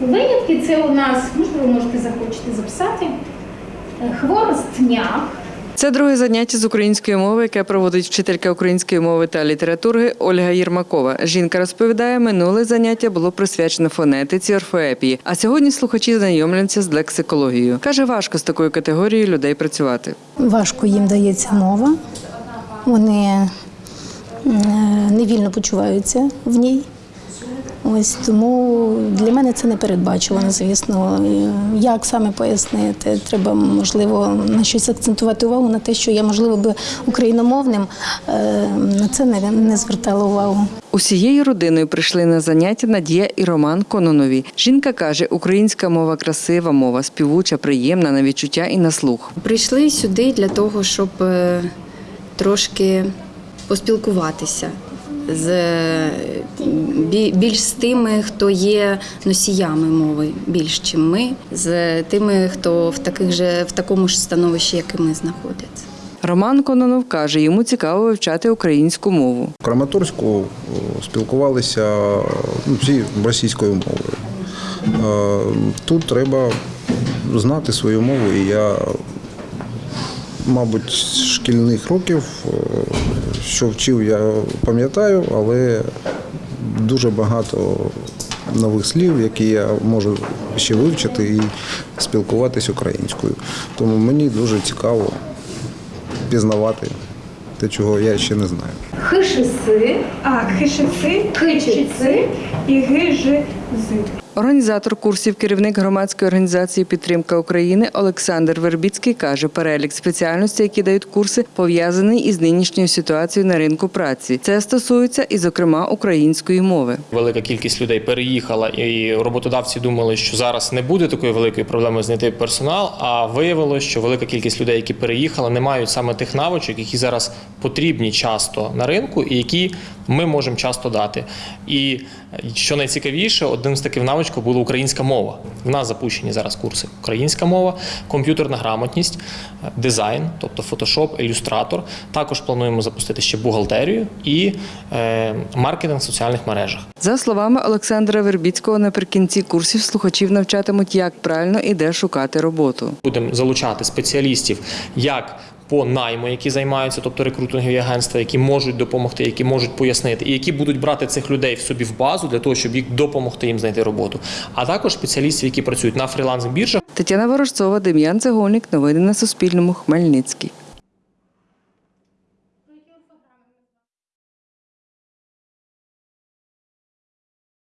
Винятки це у нас, можливо, можете захочете записати. е, Хворостняк, Це друге заняття з української мови, яке проводить вчителька української мови та літератури Ольга Єрмакова. Жінка розповідає, минуле заняття було присвячено фонетиці, орфоепії. А сьогодні слухачі знайомляться з лексикологією. Каже, важко з такою категорією людей працювати. Важко їм дається мова. Вони е, невільно почуваються в ній. Ось тому для мене це не передбачувано, звісно. Як саме пояснити? Треба, можливо, на щось акцентувати увагу на те, що я, можливо, би україномовним е, на це не, не звертала увагу. Усією родиною прийшли на заняття Надія і Роман Кононові. Жінка каже, українська мова красива мова, співуча, приємна на відчуття і на слух. Прийшли сюди для того, щоб е, трошки поспілкуватися з більш з тими, хто є носіями мови, більш чим ми, з тими, хто в таких же в такому ж становищі, як і ми знаходяться. Роман Кононов каже, йому цікаво вивчати українську мову. В Краматорську спілкувалися ну, всі російською мовою. Е, Тут треба знати свою мову, і я, мабуть, з шкільних років, е, що вчив, я пам'ятаю, але дуже багато нових слів, які я можу ще вивчити і спілкуватись українською. Тому мені дуже цікаво пізнавати те, чого я ще не знаю. хишиси, А, хишиси, хичиси і гижизи. Організатор курсів, керівник громадської організації Підтримка України Олександр Вербіцький каже, перелік спеціальностей, які дають курси, пов'язаний із нинішньою ситуацією на ринку праці. Це стосується і, зокрема, української мови. Велика кількість людей переїхала, і роботодавці думали, що зараз не буде такої великої проблеми знайти персонал. А виявилося, що велика кількість людей, які переїхали, не мають саме тих навичок, які зараз потрібні часто на ринку, і які ми можемо часто дати. І що найцікавіше, одним з таких навичок була українська мова. В нас запущені зараз курси українська мова, комп'ютерна грамотність, дизайн, тобто фотошоп, ілюстратор. Також плануємо запустити ще бухгалтерію і е, маркетинг в соціальних мережах. За словами Олександра Вербіцького, наприкінці курсів слухачів навчатимуть, як правильно і де шукати роботу. Будемо залучати спеціалістів як по найму, які займаються, тобто рекрутингові агентства, які можуть допомогти, які можуть пояснити, і які будуть брати цих людей в собі в базу для того, щоб їх допомогти їм знайти роботу, а також спеціалістів, які працюють на фріланс-біржах. Тетяна Ворожцова, Дем'ян Цегольник. Новини на Суспільному. Хмельницький.